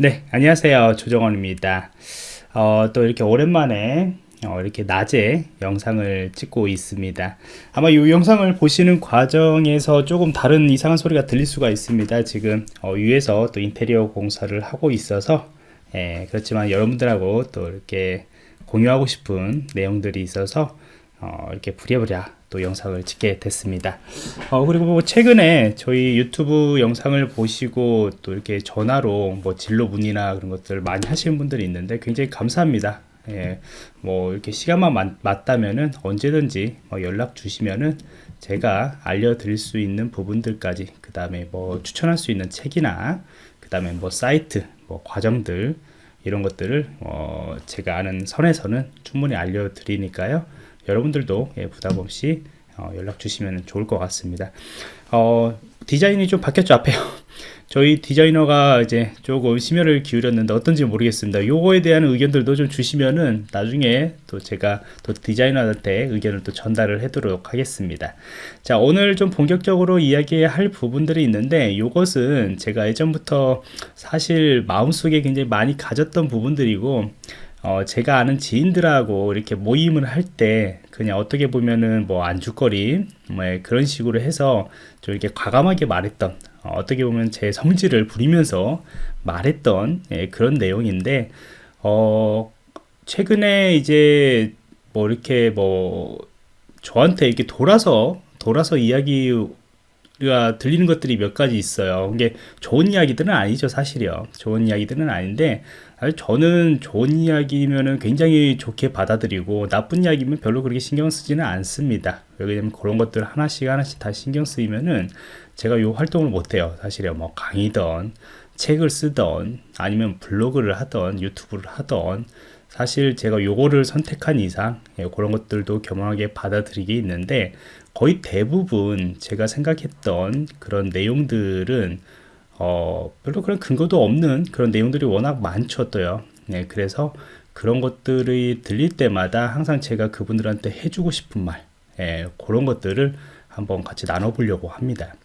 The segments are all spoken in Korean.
네, 안녕하세요. 조정원입니다. 어, 또 이렇게 오랜만에 어, 이렇게 낮에 영상을 찍고 있습니다. 아마 이 영상을 보시는 과정에서 조금 다른 이상한 소리가 들릴 수가 있습니다. 지금 어, 위에서 또 인테리어 공사를 하고 있어서 예, 그렇지만 여러분들하고 또 이렇게 공유하고 싶은 내용들이 있어서 어, 이렇게 부랴부랴 또 영상을 찍게 됐습니다. 어, 그리고 뭐 최근에 저희 유튜브 영상을 보시고 또 이렇게 전화로 뭐 진로 문의나 그런 것들 많이 하시는 분들이 있는데 굉장히 감사합니다. 예, 뭐 이렇게 시간만 맞, 맞다면은 언제든지 뭐 연락 주시면은 제가 알려드릴 수 있는 부분들까지 그 다음에 뭐 추천할 수 있는 책이나 그 다음에 뭐 사이트 뭐 과정들 이런 것들을 어 제가 아는 선에서는 충분히 알려드리니까요 여러분들도 예, 부담 없이 어 연락 주시면 좋을 것 같습니다 어 디자인이 좀 바뀌었죠 앞에요 저희 디자이너가 이제 조금 심혈을 기울였는데 어떤지 모르겠습니다. 요거에 대한 의견들도 좀 주시면은 나중에 또 제가 또 디자이너한테 의견을 또 전달을 해도록 하겠습니다. 자, 오늘 좀 본격적으로 이야기할 부분들이 있는데 요것은 제가 예전부터 사실 마음속에 굉장히 많이 가졌던 부분들이고 어, 제가 아는 지인들하고 이렇게 모임을 할 때 그냥 어떻게 보면은 뭐 안주거리 뭐 그런 식으로 해서 좀 이렇게 과감하게 말했던 어, 떻게 보면 제 성질을 부리면서 말했던 예, 그런 내용인데 어, 최근에 이제 뭐 이렇게 뭐 저한테 이렇게 돌아서 돌아서 이야기 가 들리는 것들이 몇 가지 있어요. 이게 좋은 이야기들은 아니죠, 사실이요. 좋은 이야기들은 아닌데 저는 좋은 이야기면은 굉장히 좋게 받아들이고 나쁜 이야기면 별로 그렇게 신경 쓰지는 않습니다. 왜냐면 그런 것들 하나씩 하나씩 다 신경 쓰이면은 제가 요 활동을 못해요. 사실요. 뭐 강의든 책을 쓰던 아니면 블로그를 하던 유튜브를 하던 사실 제가 요거를 선택한 이상 예, 그런 것들도 겸허하게 받아들이게 있는데 거의 대부분 제가 생각했던 그런 내용들은 어, 별로 그런 근거도 없는 그런 내용들이 워낙 많죠 또요. 네, 그래서 그런 것들이 들릴 때마다 항상 제가 그분들한테 해주고 싶은 말 예, 그런 것들을 한번 같이 나눠보려고 합니다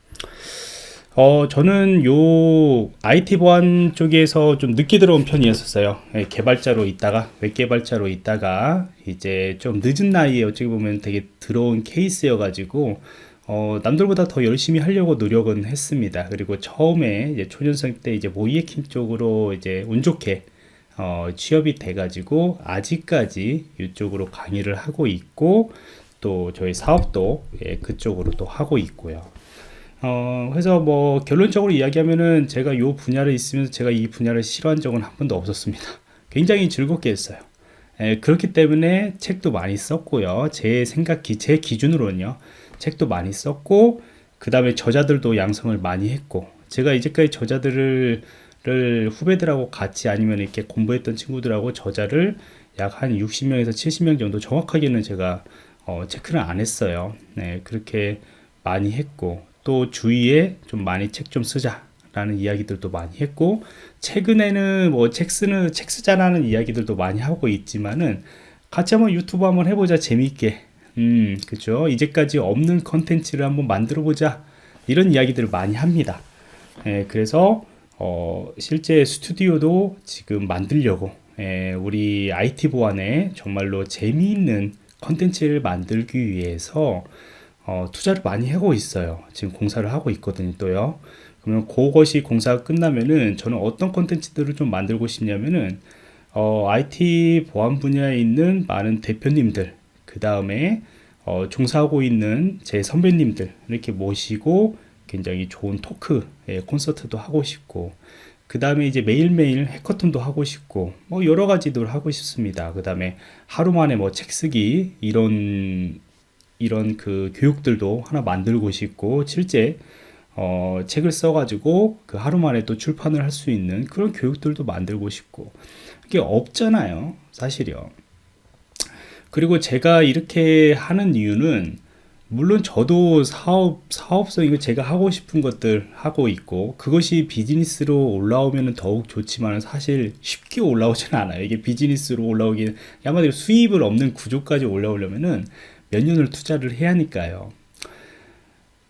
어, 저는 요 IT 보안 쪽에서 좀 늦게 들어온 편이었어요. 예, 개발자로 있다가, 웹 개발자로 있다가, 이제 좀 늦은 나이에 어찌 보면 되게 들어온 케이스여가지고, 어, 남들보다 더 열심히 하려고 노력은 했습니다. 그리고 처음에 이제 초년생 때 이제 모이에킹 쪽으로 이제 운 좋게 어, 취업이 돼가지고 아직까지 이쪽으로 강의를 하고 있고 또 저희 사업도 예, 그쪽으로 또 하고 있고요. 어, 그래서 뭐 결론적으로 이야기하면은 제가 요 분야를 있으면서 제가 이 분야를 싫어한 적은 한 번도 없었습니다. 굉장히 즐겁게 했어요. 예, 그렇기 때문에 책도 많이 썼고요. 제 생각, 제 기준으로는요. 책도 많이 썼고 그 다음에 저자들도 양성을 많이 했고 제가 이제까지 저자들을 후배들하고 같이 아니면 이렇게 공부했던 친구들하고 저자를 약 한 60명에서 70명 정도 정확하게는 제가 어, 체크를 안 했어요. 네, 그렇게 많이 했고 또 주위에 좀 많이 책 좀 쓰자 라는 이야기들도 많이 했고 최근에는 뭐 책 쓰는 책 쓰자라는 이야기들도 많이 하고 있지만은 같이 한번 유튜브 한번 해보자 재미있게 음, 그죠. 이제까지 없는 컨텐츠를 한번 만들어 보자. 이런 이야기들을 많이 합니다. 예, 그래서, 어, 실제 스튜디오도 지금 만들려고, 예, 우리 IT 보안에 정말로 재미있는 컨텐츠를 만들기 위해서, 어, 투자를 많이 하고 있어요. 지금 공사를 하고 있거든요, 또요. 그러면 그것이 공사가 끝나면은 저는 어떤 컨텐츠들을 좀 만들고 싶냐면은, 어, IT 보안 분야에 있는 많은 대표님들, 그 다음에 어, 종사하고 있는 제 선배님들 이렇게 모시고 굉장히 좋은 토크 예, 콘서트도 하고 싶고 그 다음에 이제 매일매일 해커톤도 하고 싶고 뭐 여러 가지들 하고 싶습니다 그 다음에 하루 만에 뭐 책 쓰기 이런 이런 그 교육들도 하나 만들고 싶고 실제 어, 책을 써가지고 그 하루 만에 또 출판을 할 수 있는 그런 교육들도 만들고 싶고 이게 없잖아요 사실이요 그리고 제가 이렇게 하는 이유는 물론 저도 사업, 사업성 이거 제가 하고 싶은 것들 하고 있고 그것이 비즈니스로 올라오면 더욱 좋지만 사실 쉽게 올라오지는 않아요. 이게 비즈니스로 올라오기 한마디로 수입을 없는 구조까지 올라오려면은 몇 년을 투자를 해야 하니까요.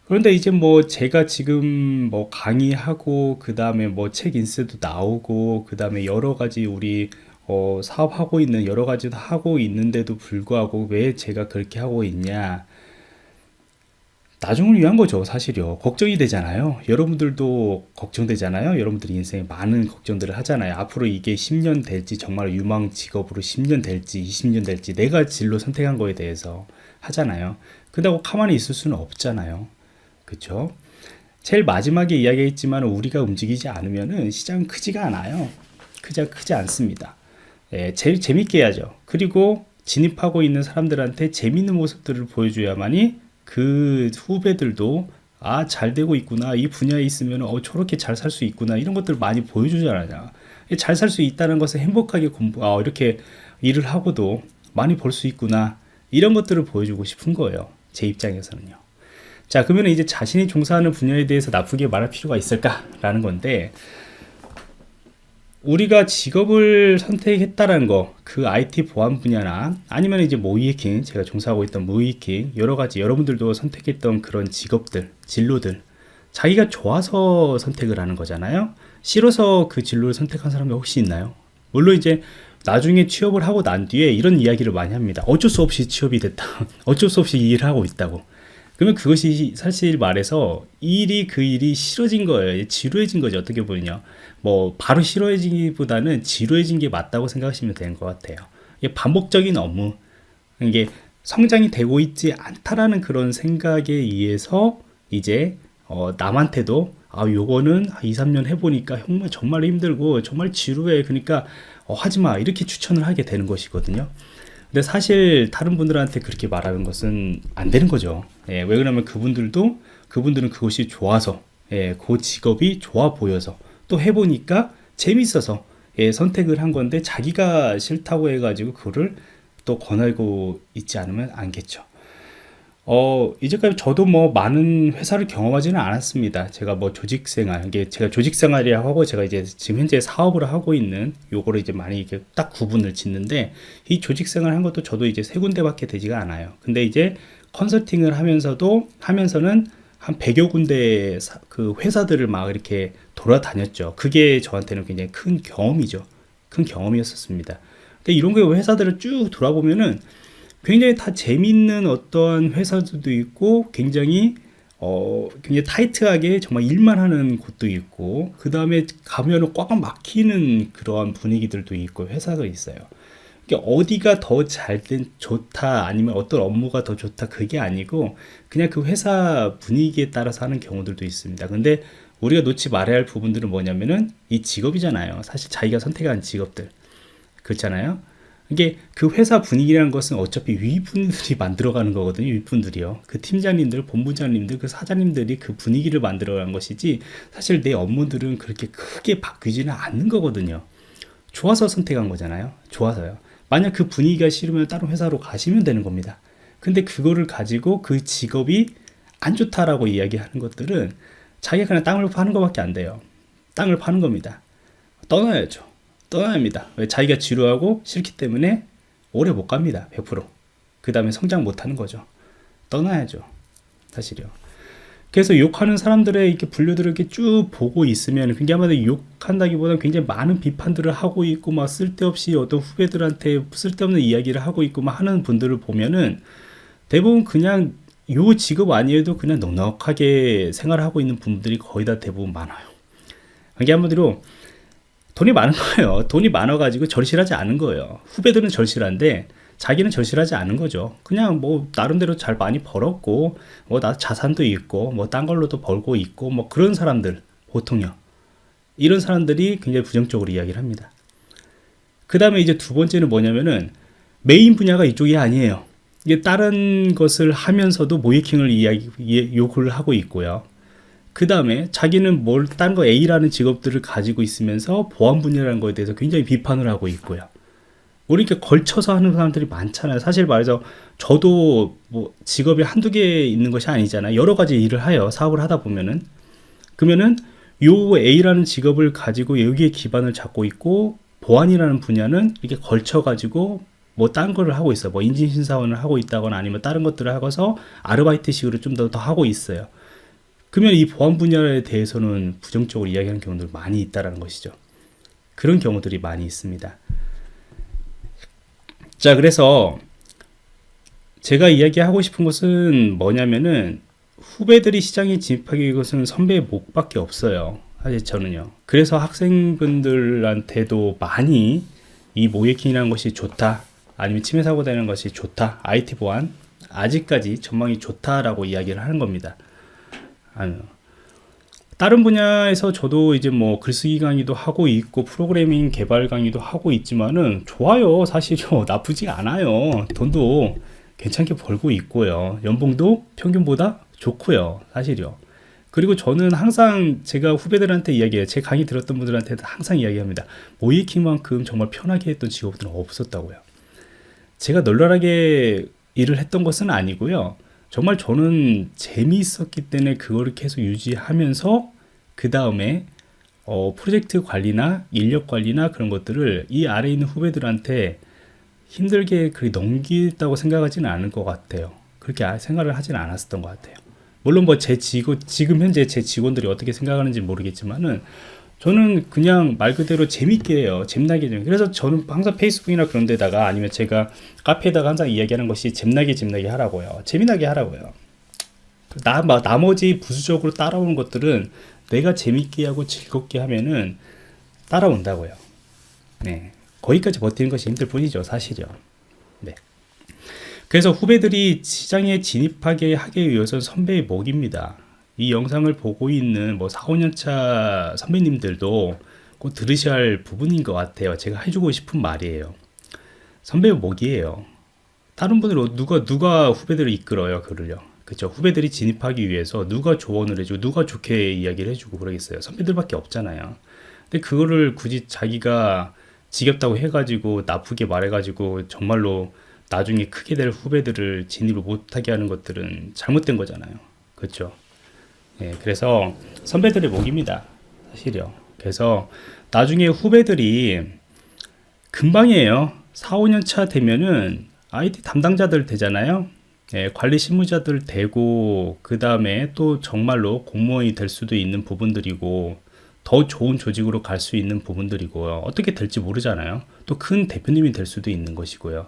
그런데 이제 뭐 제가 지금 뭐 강의하고 그 다음에 뭐 책 인쇄도 나오고 그 다음에 여러 가지 우리 어, 사업하고 있는 여러 가지도 하고 있는데도 불구하고 왜 제가 그렇게 하고 있냐 나중을 위한 거죠 사실요. 걱정이 되잖아요. 여러분들도 걱정되잖아요. 여러분들이 인생에 많은 걱정들을 하잖아요. 앞으로 이게 10년 될지 정말 유망 직업으로 10년 될지 20년 될지 내가 진로 선택한 거에 대해서 하잖아요. 그다고 가만히 있을 수는 없잖아요. 그쵸? 제일 마지막에 이야기했지만 우리가 움직이지 않으면은 시장은 크지가 않아요. 크지, 크지 않습니다. 예, 제일 재밌게 해야죠. 그리고 진입하고 있는 사람들한테 재밌는 모습들을 보여줘야만이 그 후배들도 아, 잘 되고 있구나. 이 분야에 있으면 어, 저렇게 잘 살 수 있구나. 이런 것들을 많이 보여주잖아요. 잘 살 수 있다는 것을 행복하게 공부, 아, 이렇게 일을 하고도 많이 벌 수 있구나. 이런 것들을 보여주고 싶은 거예요. 제 입장에서는요. 자, 그러면 이제 자신이 종사하는 분야에 대해서 나쁘게 말할 필요가 있을까 라는 건데, 우리가 직업을 선택했다는 거, 그 IT 보안 분야나 아니면 이제 모이해킹, 제가 종사하고 있던 모이해킹, 여러 가지 여러분들도 선택했던 그런 직업들, 진로들, 자기가 좋아서 선택을 하는 거잖아요. 싫어서 그 진로를 선택한 사람이 혹시 있나요? 물론 이제 나중에 취업을 하고 난 뒤에 이런 이야기를 많이 합니다. 어쩔 수 없이 취업이 됐다. 어쩔 수 없이 일을 하고 있다고. 그러면 그것이 사실 말해서 일이 그 일이 싫어진 거예요. 지루해진 거죠. 어떻게 보면요. 뭐 바로 싫어지기보다는 지루해진 게 맞다고 생각하시면 되는 것 같아요. 이게 반복적인 업무, 이게 성장이 되고 있지 않다라는 그런 생각에 의해서 이제 어, 남한테도 아 요거는 2, 3년 해보니까 정말 정말 힘들고 정말 지루해 그러니까 어, 하지마 이렇게 추천을 하게 되는 것이거든요 근데 사실 다른 분들한테 그렇게 말하는 것은 안 되는 거죠 예, 왜 그러냐면 그분들도 그분들은 그것이 좋아서 예, 그 직업이 좋아 보여서 또 해보니까 재밌어서 예, 선택을 한 건데 자기가 싫다고 해가지고 그거를 또 권하고 있지 않으면 안겠죠. 어, 이제까지 저도 뭐 많은 회사를 경험하지는 않았습니다. 제가 뭐 조직 생활, 이게 제가 조직 생활이라고 하고 제가 이제 지금 현재 사업을 하고 있는 요거를 이제 많이 이렇게 딱 구분을 짓는데 이 조직 생활 한 것도 저도 이제 세 군데밖에 되지가 않아요. 근데 이제 컨설팅을 하면서도 하면서는 한 100여 군데 그 회사들을 막 이렇게 돌아다녔죠. 그게 저한테는 굉장히 큰 경험이죠. 큰 경험이었었습니다. 근데 이런 거 회사들을 쭉 돌아보면은 굉장히 다 재밌는 어떤 회사들도 있고 굉장히 어, 굉장히 타이트하게 정말 일만 하는 곳도 있고 그 다음에 가면은 꽉 막히는 그러한 분위기들도 있고 회사가 있어요. 어디가 더 잘된 좋다 아니면 어떤 업무가 더 좋다 그게 아니고 그냥 그 회사 분위기에 따라서 하는 경우들도 있습니다. 근데 우리가 놓지 말아야 할 부분들은 뭐냐면은 이 직업이잖아요. 사실 자기가 선택한 직업들. 그렇잖아요 이게 그 회사 분위기라는 것은 어차피 위분들이 만들어가는 거거든요 윗분들이요 그 팀장님들 본부장님들 그 사장님들이 그 분위기를 만들어간 것이지 사실 내 업무들은 그렇게 크게 바뀌지는 않는 거거든요 좋아서 선택한 거잖아요 좋아서요 만약 그 분위기가 싫으면 다른 회사로 가시면 되는 겁니다. 근데 그거를 가지고 그 직업이 안 좋다라고 이야기하는 것들은 자기가 그냥 땅을 파는 것밖에 안 돼요. 땅을 파는 겁니다. 떠나야죠. 떠나야 합니다. 왜 자기가 지루하고 싫기 때문에 오래 못 갑니다. 100%. 그 다음에 성장 못 하는 거죠. 떠나야죠. 사실요. 그래서 욕하는 사람들의 이렇게 분류들을 이렇게 쭉 보고 있으면 굉장히 아마 욕한다기보다는 굉장히 많은 비판들을 하고 있고 막 쓸데없이 어떤 후배들한테 쓸데없는 이야기를 하고 있고 막 하는 분들을 보면은 대부분 그냥 요 직업 아니어도 그냥 넉넉하게 생활하고 있는 분들이 거의 다 대부분 많아요. 이게 한마디로 돈이 많은 거예요. 돈이 많아가지고 절실하지 않은 거예요. 후배들은 절실한데 자기는 절실하지 않은 거죠. 그냥 뭐 나름대로 잘 많이 벌었고 뭐 나 자산도 있고 뭐 딴 걸로도 벌고 있고 뭐 그런 사람들 보통요. 이런 사람들이 굉장히 부정적으로 이야기를 합니다. 그 다음에 이제 두 번째는 뭐냐면은 메인 분야가 이쪽이 아니에요. 이게 다른 것을 하면서도 모이킹을 이야기, 요구를 하고 있고요. 그 다음에 자기는 뭘, 딴 거 A라는 직업들을 가지고 있으면서 보안 분야라는 거에 대해서 굉장히 비판을 하고 있고요. 우리 이렇게 걸쳐서 하는 사람들이 많잖아요. 사실 말해서 저도 뭐 직업이 한두 개 있는 것이 아니잖아요. 여러 가지 일을 하여 사업을 하다 보면은 그러면은 요 A라는 직업을 가지고 여기에 기반을 잡고 있고 보안이라는 분야는 이렇게 걸쳐 가지고 뭐 딴 거를 하고 있어요. 뭐 인증 신사원을 하고 있다거나 아니면 다른 것들을 하고서 아르바이트식으로 좀 더 더 하고 있어요. 그러면 이 보안 분야에 대해서는 부정적으로 이야기하는 경우들 많이 있다라는 것이죠. 그런 경우들이 많이 있습니다. 자, 그래서 제가 이야기하고 싶은 것은 뭐냐면은 후배들이 시장에 진입하기 위해서는 선배의 목밖에 없어요. 사실 저는요. 그래서 학생분들한테도 많이 이 모예킹이라는 것이 좋다. 아니면 침해 사고 되는 것이 좋다. IT 보안 아직까지 전망이 좋다라고 이야기를 하는 겁니다. 아니요. 다른 분야에서 저도 이제 뭐 글쓰기 강의도 하고 있고 프로그래밍 개발 강의도 하고 있지만은 좋아요. 사실요. 나쁘지 않아요. 돈도 괜찮게 벌고 있고요. 연봉도 평균보다 좋고요. 사실요. 그리고 저는 항상 제가 후배들한테 이야기해요. 제 강의 들었던 분들한테 항상 이야기합니다. 모이킹만큼 정말 편하게 했던 직업들은 없었다고요. 제가 널널하게 일을 했던 것은 아니고요. 정말 저는 재미있었기 때문에 그거를 계속 유지하면서 그 다음에 어, 프로젝트 관리나 인력 관리나 그런 것들을 이 아래 있는 후배들한테 힘들게 그리 넘기다고 생각하지는 않을 것 같아요. 그렇게 아, 생각을 하지는 않았었던 것 같아요. 물론 뭐 제 직원 지금 현재 제 직원들이 어떻게 생각하는지 모르겠지만은 저는 그냥 말 그대로 재밌게 해요. 재미나게 좀. 그래서 저는 항상 페이스북이나 그런 데다가 아니면 제가 카페에다가 항상 이야기하는 것이 재미나게 재미나게 하라고요. 재미나게 하라고요. 나, 나머지 부수적으로 따라오는 것들은 내가 재밌게 하고 즐겁게 하면은 따라온다고요. 네. 거기까지 버티는 것이 힘들 뿐이죠. 사실이요. 네. 그래서 후배들이 시장에 진입하게 하기 위해서 선배의 목입니다. 이 영상을 보고 있는 뭐 4, 5년차 선배님들도 꼭 들으셔야 할 부분인 것 같아요. 제가 해주고 싶은 말이에요. 선배의 목이에요. 다른 분들 누가 누가 후배들을 이끌어요, 그를요. 그렇죠. 후배들이 진입하기 위해서 누가 조언을 해주고 누가 좋게 이야기를 해주고 그러겠어요. 선배들밖에 없잖아요. 근데 그거를 굳이 자기가 지겹다고 해가지고 나쁘게 말해가지고 정말로 나중에 크게 될 후배들을 진입을 못하게 하는 것들은 잘못된 거잖아요. 그렇죠. 예, 그래서 선배들의 목입니다. 사실요. 그래서 나중에 후배들이 금방이에요. 4, 5년 차 되면은 IT 담당자들 되잖아요. 예, 관리 실무자들 되고 그 다음에 또 정말로 공무원이 될 수도 있는 부분들이고 더 좋은 조직으로 갈 수 있는 부분들이고요. 어떻게 될지 모르잖아요. 또 큰 대표님이 될 수도 있는 것이고요.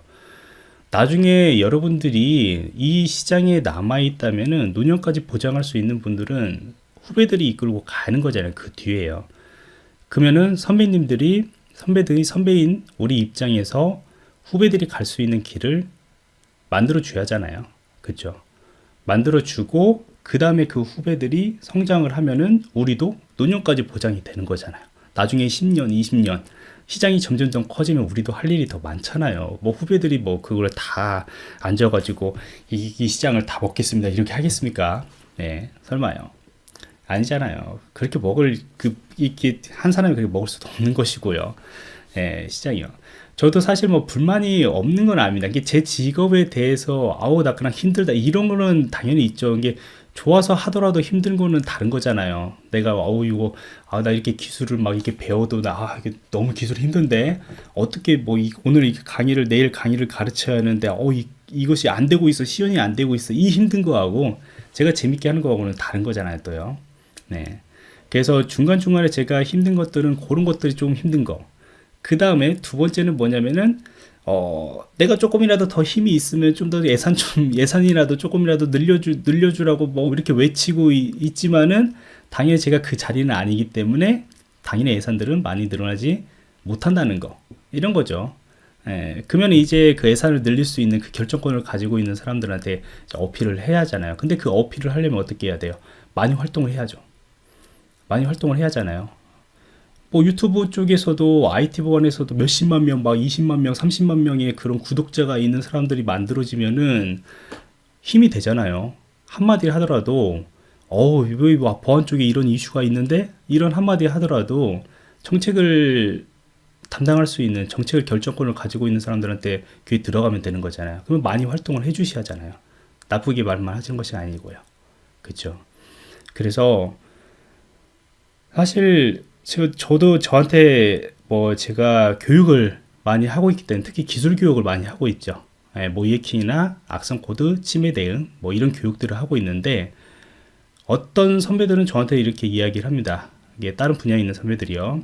나중에 여러분들이 이 시장에 남아 있다면은 노년까지 보장할 수 있는 분들은 후배들이 이끌고 가는 거잖아요. 그 뒤에요. 그러면은 선배님들이 선배들이 선배인 우리 입장에서 후배들이 갈 수 있는 길을 만들어 줘야 하잖아요. 그죠? 만들어 주고 그 다음에 그 후배들이 성장을 하면은 우리도 노년까지 보장이 되는 거잖아요. 나중에 10년, 20년 시장이 점점점 커지면 우리도 할 일이 더 많잖아요. 뭐 후배들이 뭐 그걸 다 앉아가지고 이, 이 시장을 다 먹겠습니다. 이렇게 하겠습니까? 네, 설마요. 아니잖아요. 그렇게 먹을 그 이렇게 한 사람이 그렇게 먹을 수도 없는 것이고요. 예, 시장이요. 저도 사실 뭐 불만이 없는 건 아닙니다. 이게 제 직업에 대해서 아우 나 그냥 힘들다 이런 거는 당연히 있죠. 이게 좋아서 하더라도 힘든 거는 다른 거잖아요. 내가 어우 이거 아 나 이렇게 기술을 막 이렇게 배워도 나 아, 이게 너무 기술 힘든데 어떻게 뭐 이, 오늘 이 강의를 내일 강의를 가르쳐야 하는데 어 이, 이것이 안 되고 있어 시연이 안 되고 있어 이 힘든 거하고 제가 재밌게 하는 거하고는 다른 거잖아요 또요. 네. 그래서 중간중간에 제가 힘든 것들은 그런 것들이 좀 힘든 거. 그 다음에 두 번째는 뭐냐면은 어, 내가 조금이라도 더 힘이 있으면 좀 더 예산 좀 예산이라도 조금이라도 늘려주 늘려주라고 뭐 이렇게 외치고 있, 지만은 당연히 제가 그 자리는 아니기 때문에 당연히 예산들은 많이 늘어나지 못한다는 거 이런 거죠. 예, 그러면 이제 그 예산을 늘릴 수 있는 그 결정권을 가지고 있는 사람들한테 어필을 해야 하잖아요. 근데 그 어필을 하려면 어떻게 해야 돼요? 많이 활동을 해야죠. 많이 활동을 해야 하잖아요. 뭐 유튜브 쪽에서도 IT 보안에서도 몇십만 명, 막 20만 명, 30만 명의 그런 구독자가 있는 사람들이 만들어지면은 힘이 되잖아요. 한마디 하더라도 어우, 왜 보안 쪽에 이런 이슈가 있는데 이런 한마디 하더라도 정책을 담당할 수 있는 정책을 결정권을 가지고 있는 사람들한테 귀에 들어가면 되는 거잖아요. 그러면 많이 활동을 해주셔야 하잖아요. 나쁘게 말만 하시는 것이 아니고요. 그렇죠. 그래서 사실 저도 저한테 뭐 제가 교육을 많이 하고 있기 때문에 특히 기술 교육을 많이 하고 있죠. 예, 모의해킹이나 악성 코드 침해 대응 뭐 이런 교육들을 하고 있는데 어떤 선배들은 저한테 이렇게 이야기를 합니다. 이게 다른 분야에 있는 선배들이요.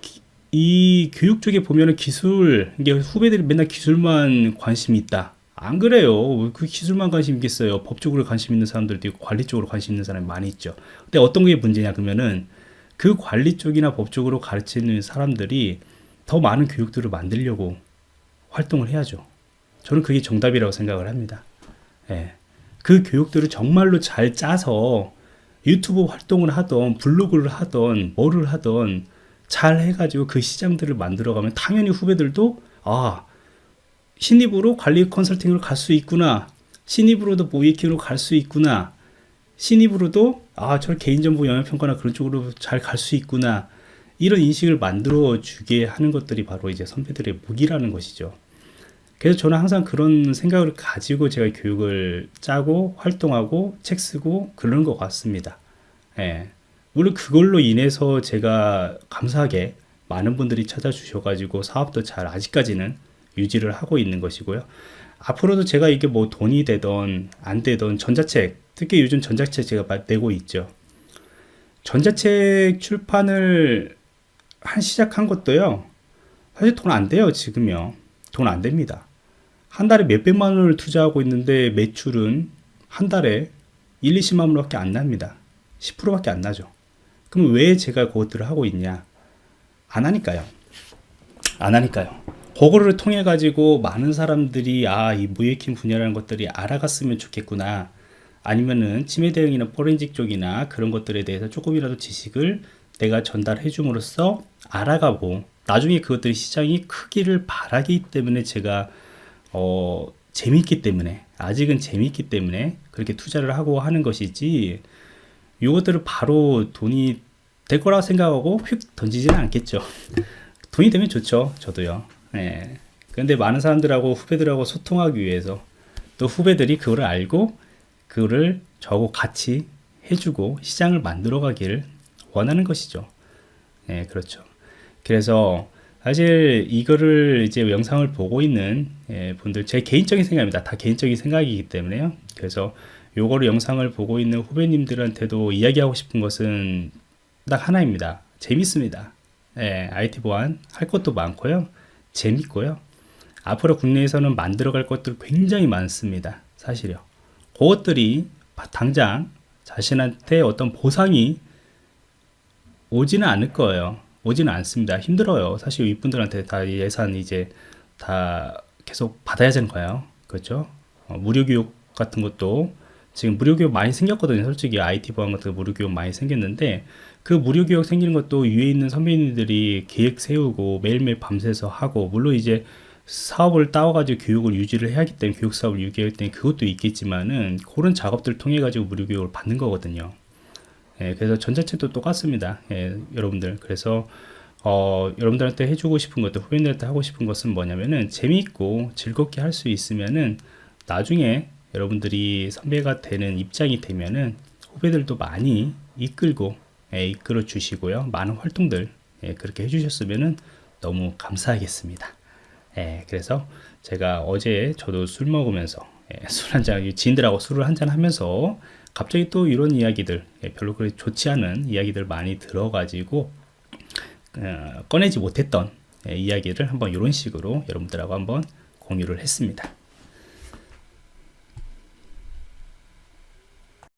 기- 이 교육 쪽에 보면은 기술, 이게 후배들이 맨날 기술만 관심이 있다. 안 그래요. 그 기술만 관심 있겠어요. 법 쪽으로 관심 있는 사람들도 있고 관리 쪽으로 관심 있는 사람이 많이 있죠. 근데 어떤 게 문제냐 그러면은 그 관리 쪽이나 법 쪽으로 가르치는 사람들이 더 많은 교육들을 만들려고 활동을 해야죠. 저는 그게 정답이라고 생각을 합니다. 예. 그 교육들을 정말로 잘 짜서 유튜브 활동을 하던 블로그를 하던 뭐를 하던 잘 해가지고 그 시장들을 만들어가면 당연히 후배들도 아 신입으로 관리 컨설팅으로 갈수 있구나 신입으로도 모이킹으로 갈 수 있구나 신입으로도 아 저 개인정보 영향평가나 그런 쪽으로 잘 갈 수 있구나 이런 인식을 만들어 주게 하는 것들이 바로 이제 선배들의 무기라는 것이죠. 그래서 저는 항상 그런 생각을 가지고 제가 교육을 짜고 활동하고 책 쓰고 그런 것 같습니다. 예. 물론 그걸로 인해서 제가 감사하게 많은 분들이 찾아주셔가지고 사업도 잘 아직까지는 유지를 하고 있는 것이고요. 앞으로도 제가 이게 뭐 돈이 되던 안 되던 전자책, 특히 요즘 전자책 제가 마- 내고 있죠. 전자책 출판을 한 시작한 것도요. 사실 돈 안 돼요, 지금요. 돈 안 됩니다. 한 달에 몇백만 원을 투자하고 있는데 매출은 한 달에 1, 20만 원 밖에 안 납니다. 10%밖에 안 나죠. 그럼 왜 제가 그것들을 하고 있냐? 안 하니까요. 안 하니까요. 그거를 통해 가지고 많은 사람들이 아, 이 무예킹 분야라는 것들이 알아갔으면 좋겠구나. 아니면은 치매 대응이나 포렌식 쪽이나 그런 것들에 대해서 조금이라도 지식을 내가 전달해 줌으로써 알아가고 나중에 그것들이 시장이 크기를 바라기 때문에 제가 어 재밌기 때문에 아직은 재밌기 때문에 그렇게 투자를 하고 하는 것이지 이것들을 바로 돈이 될 거라 생각하고 휙 던지지는 않겠죠. 돈이 되면 좋죠. 저도요. 예. 근데 많은 사람들하고 후배들하고 소통하기 위해서 또 후배들이 그거를 알고 그거를 저하고 같이 해주고 시장을 만들어 가기를 원하는 것이죠. 예, 그렇죠. 그래서 사실 이거를 이제 영상을 보고 있는 예, 분들 제 개인적인 생각입니다. 다 개인적인 생각이기 때문에요. 그래서 요거를 영상을 보고 있는 후배님들한테도 이야기하고 싶은 것은 딱 하나입니다. 재밌습니다. 예, IT 보안 할 것도 많고요. 재밌고요. 앞으로 국내에서는 만들어갈 것들 굉장히 많습니다. 사실요. 그것들이 당장 자신한테 어떤 보상이 오지는 않을 거예요. 오지는 않습니다. 힘들어요. 사실 이분들한테 다 예산 이제 다 계속 받아야 되는 거예요. 그렇죠? 어, 무료 교육 같은 것도 지금 무료 교육 많이 생겼거든요. 솔직히 IT 보안 같은 거 무료 교육 많이 생겼는데 그 무료 교육 생기는 것도 위에 있는 선배님들이 계획 세우고 매일매일 밤새서 하고 물론 이제 사업을 따와가지고 교육을 유지를 해야 하기 때문에 교육 사업을 유지할 때문에 그것도 있겠지만은 그런 작업들을 통해 가지고 무료 교육을 받는 거거든요. 예, 그래서 전자책도 똑같습니다. 예, 여러분들. 그래서 어, 여러분들한테 해주고 싶은 것도 후배들한테 하고 싶은 것은 뭐냐면은 재미있고 즐겁게 할 수 있으면은 나중에 여러분들이 선배가 되는 입장이 되면은 후배들도 많이 이끌고 예, 이끌어 주시고요. 많은 활동들 예, 그렇게 해주셨으면은 너무 감사하겠습니다. 예, 그래서 제가 어제 저도 술 먹으면서 예, 술 한잔 지인들하고 술을 한잔 하면서 갑자기 또 이런 이야기들 예, 별로 그렇게 좋지 않은 이야기들 많이 들어가지고 어, 꺼내지 못했던 예, 이야기를 한번 이런 식으로 여러분들하고 한번 공유를 했습니다.